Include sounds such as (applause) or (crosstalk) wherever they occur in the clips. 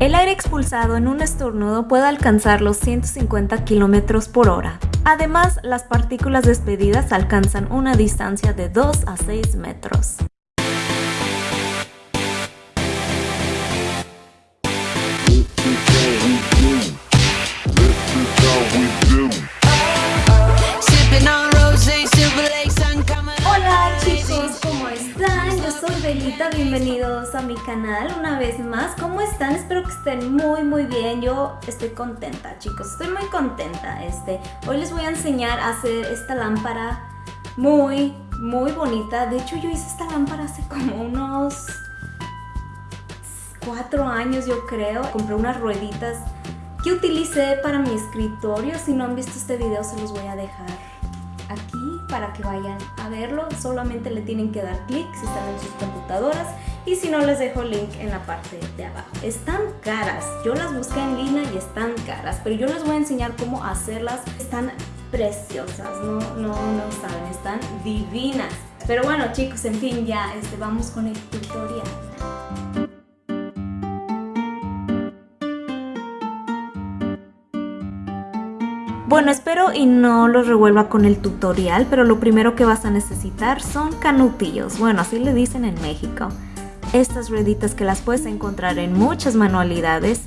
El aire expulsado en un estornudo puede alcanzar los 150 km por hora. Además, las partículas despedidas alcanzan una distancia de 2 a 6 metros. Bienvenidos a mi canal una vez más. ¿Cómo están? Espero que estén muy muy bien. Yo estoy contenta, chicos. Estoy muy contenta. Este, hoy les voy a enseñar a hacer esta lámpara muy muy bonita. De hecho, yo hice esta lámpara hace como unos cuatro años, yo creo. Compré unas rueditas que utilicé para mi escritorio. Si no han visto este video, se los voy a dejar aquí para que vayan a verlo. Solamente le tienen que dar clic si están en sus computadoras y si no les dejo el link en la parte de abajo. Están caras, yo las busqué en línea y están caras, pero yo les voy a enseñar cómo hacerlas. Están preciosas, no, no, no saben, están divinas. Pero bueno chicos, en fin, ya este, vamos con el tutorial. Bueno, espero y no los revuelva con el tutorial, pero lo primero que vas a necesitar son canutillos. Bueno, así le dicen en México. Estas rueditas que las puedes encontrar en muchas manualidades.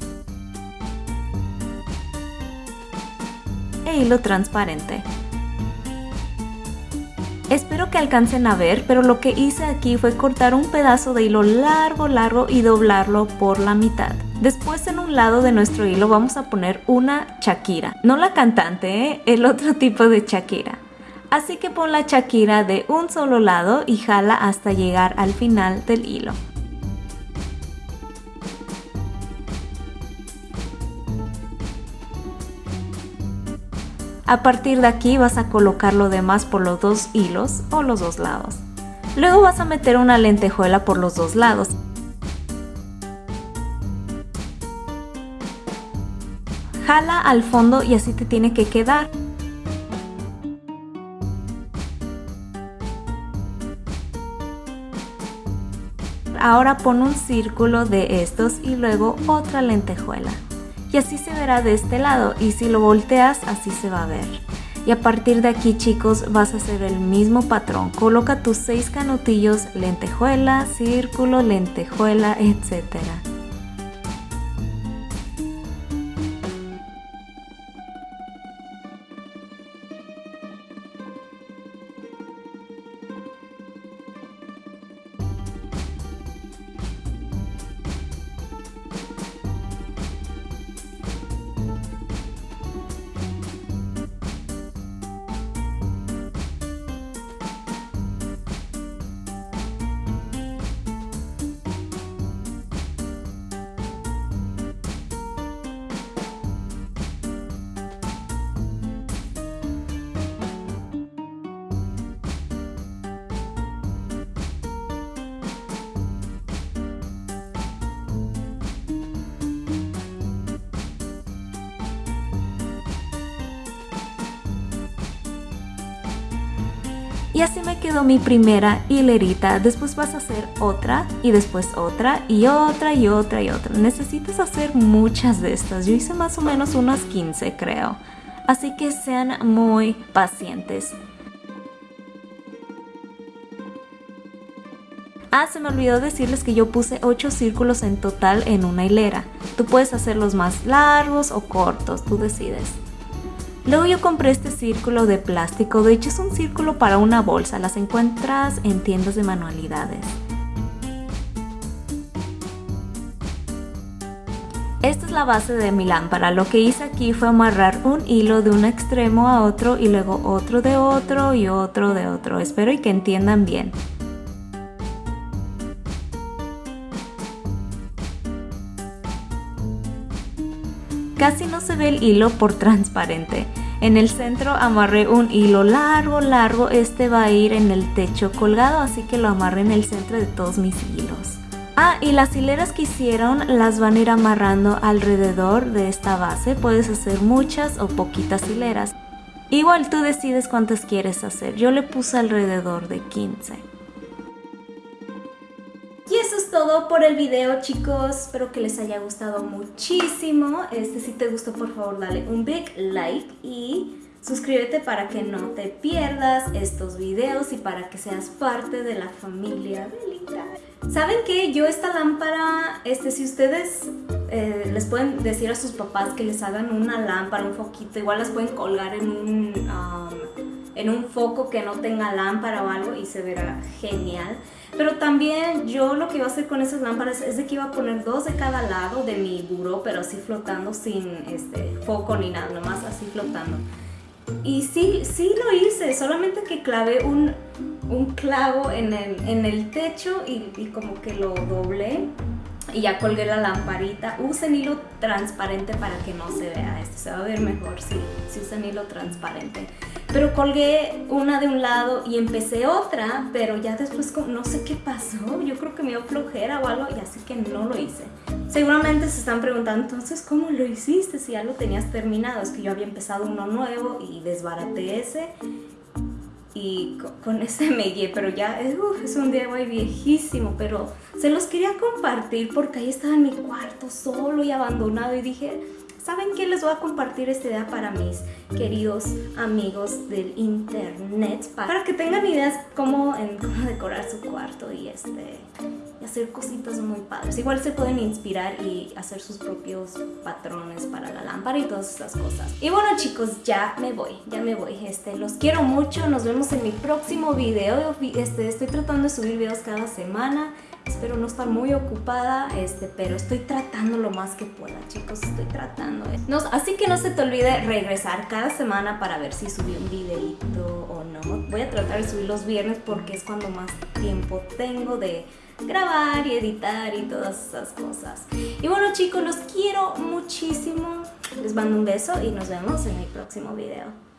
E hilo transparente. Espero que alcancen a ver, pero lo que hice aquí fue cortar un pedazo de hilo largo, largo y doblarlo por la mitad. Después en un lado de nuestro hilo vamos a poner una Shakira. No la cantante, ¿eh? el otro (laughs) tipo de Shakira. Así que pon la Shakira de un solo lado y jala hasta llegar al final del hilo. A partir de aquí vas a colocar lo demás por los dos hilos o los dos lados. Luego vas a meter una lentejuela por los dos lados jala al fondo y así te tiene que quedar. Ahora pon un círculo de estos y luego otra lentejuela. Y así se verá de este lado y si lo volteas así se va a ver. Y a partir de aquí chicos vas a hacer el mismo patrón. Coloca tus seis canutillos, lentejuela, círculo, lentejuela, etcétera. Y así me quedó mi primera hilerita. Después vas a hacer otra y después otra y otra y otra y otra. Necesitas hacer muchas de estas. Yo hice más o menos unas 15 creo. Así que sean muy pacientes. Ah, se me olvidó decirles que yo puse 8 círculos en total en una hilera. Tú puedes hacerlos más largos o cortos, tú decides. Luego yo compré este círculo de plástico, de hecho es un círculo para una bolsa, las encuentras en tiendas de manualidades. Esta es la base de mi lámpara, lo que hice aquí fue amarrar un hilo de un extremo a otro y luego otro de otro y otro de otro, espero y que entiendan bien. Casi no se ve el hilo por transparente. En el centro amarré un hilo largo, largo. Este va a ir en el techo colgado, así que lo amarré en el centro de todos mis hilos. Ah, y las hileras que hicieron las van a ir amarrando alrededor de esta base. Puedes hacer muchas o poquitas hileras. Igual tú decides cuántas quieres hacer. Yo le puse alrededor de 15 todo por el video chicos, espero que les haya gustado muchísimo. Este si te gustó por favor dale un big like y suscríbete para que no te pierdas estos videos y para que seas parte de la familia Belita. ¿Saben qué? Yo esta lámpara, este, si ustedes eh, les pueden decir a sus papás que les hagan una lámpara, un foquito, igual las pueden colgar en un, um, en un foco que no tenga lámpara o algo y se verá genial. Pero también yo lo que iba a hacer con esas lámparas es de que iba a poner dos de cada lado de mi buró, pero así flotando sin este, foco ni nada, nomás así flotando. Y sí, sí lo hice, solamente que clavé un, un clavo en el, en el techo y, y, como que lo doblé y ya colgué la lamparita. Usen hilo transparente para que no se vea esto, se va a ver mejor si, si usan hilo transparente. Pero colgué una de un lado y empecé otra, pero ya después no sé qué pasó, yo creo que me dio flojera o algo y así que no lo hice. Seguramente se están preguntando, entonces, ¿cómo lo hiciste si ya lo tenías terminado? Es que yo había empezado uno nuevo y desbaraté ese y con, ese me guié, pero ya es un DIY viejísimo, pero se los quería compartir porque ahí estaba en mi cuarto solo y abandonado y dije, ¿saben qué? Les voy a compartir esta idea para mis queridos amigos del internet para que tengan ideas cómo, cómo decorar su cuarto y este y hacer cositas muy padres. Igual se pueden inspirar y hacer sus propios patrones para la lámpara y todas esas cosas. Y bueno chicos, ya me voy, ya me voy. Este, los quiero mucho, nos vemos en mi próximo video. Este, estoy tratando de subir videos cada semana. Espero no estar muy ocupada, este, pero estoy tratando lo más que pueda, chicos. Estoy tratando. ¿eh? No, así que no se te olvide regresar cada semana para ver si subí un videito o no. Voy a tratar de subir los viernes porque es cuando más tiempo tengo de grabar y editar y todas esas cosas. Y bueno chicos, los quiero muchísimo. Les mando un beso y nos vemos en el próximo video.